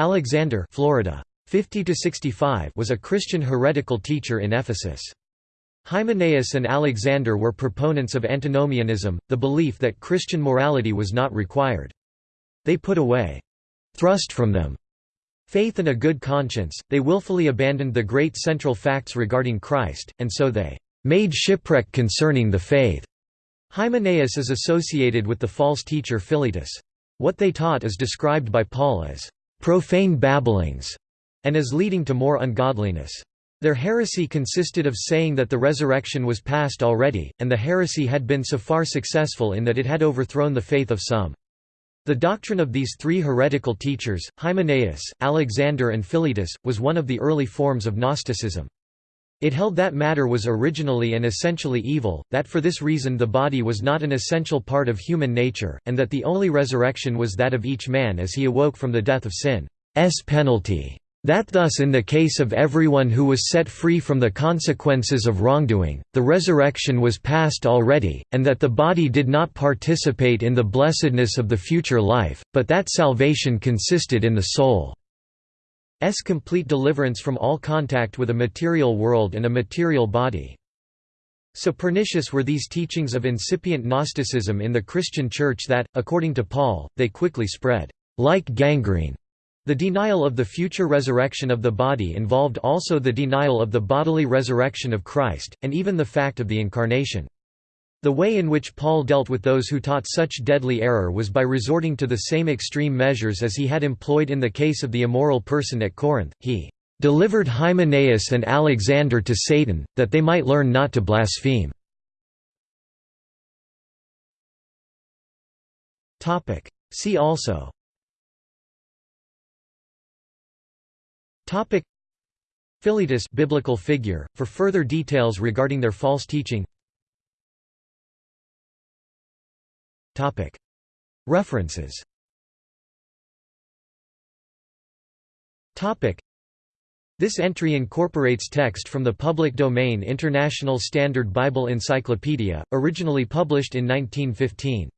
Alexander Florida. 50 was a Christian heretical teacher in Ephesus. Hymenaeus and Alexander were proponents of antinomianism, the belief that Christian morality was not required. They put away, thrust from them, faith and a good conscience, they willfully abandoned the great central facts regarding Christ, and so they made shipwreck concerning the faith. Hymenaeus is associated with the false teacher Philetus. What they taught is described by Paul as profane babblings, and as leading to more ungodliness. Their heresy consisted of saying that the resurrection was past already, and the heresy had been so far successful in that it had overthrown the faith of some. The doctrine of these three heretical teachers, Hymenaeus, Alexander and Philetus, was one of the early forms of Gnosticism. It held that matter was originally and essentially evil, that for this reason the body was not an essential part of human nature, and that the only resurrection was that of each man as he awoke from the death of sin's penalty. That thus in the case of everyone who was set free from the consequences of wrongdoing, the resurrection was past already, and that the body did not participate in the blessedness of the future life, but that salvation consisted in the soul's complete deliverance from all contact with a material world and a material body. So pernicious were these teachings of incipient Gnosticism in the Christian Church that, according to Paul, they quickly spread, like gangrene, the denial of the future resurrection of the body involved also the denial of the bodily resurrection of Christ, and even the fact of the Incarnation. The way in which Paul dealt with those who taught such deadly error was by resorting to the same extreme measures as he had employed in the case of the immoral person at Corinth. He delivered Hymenaeus and Alexander to Satan, that they might learn not to blaspheme. See also Philetus biblical figure for further details regarding their false teaching References. This entry incorporates text from the public domain International Standard Bible Encyclopedia, originally published in 1915.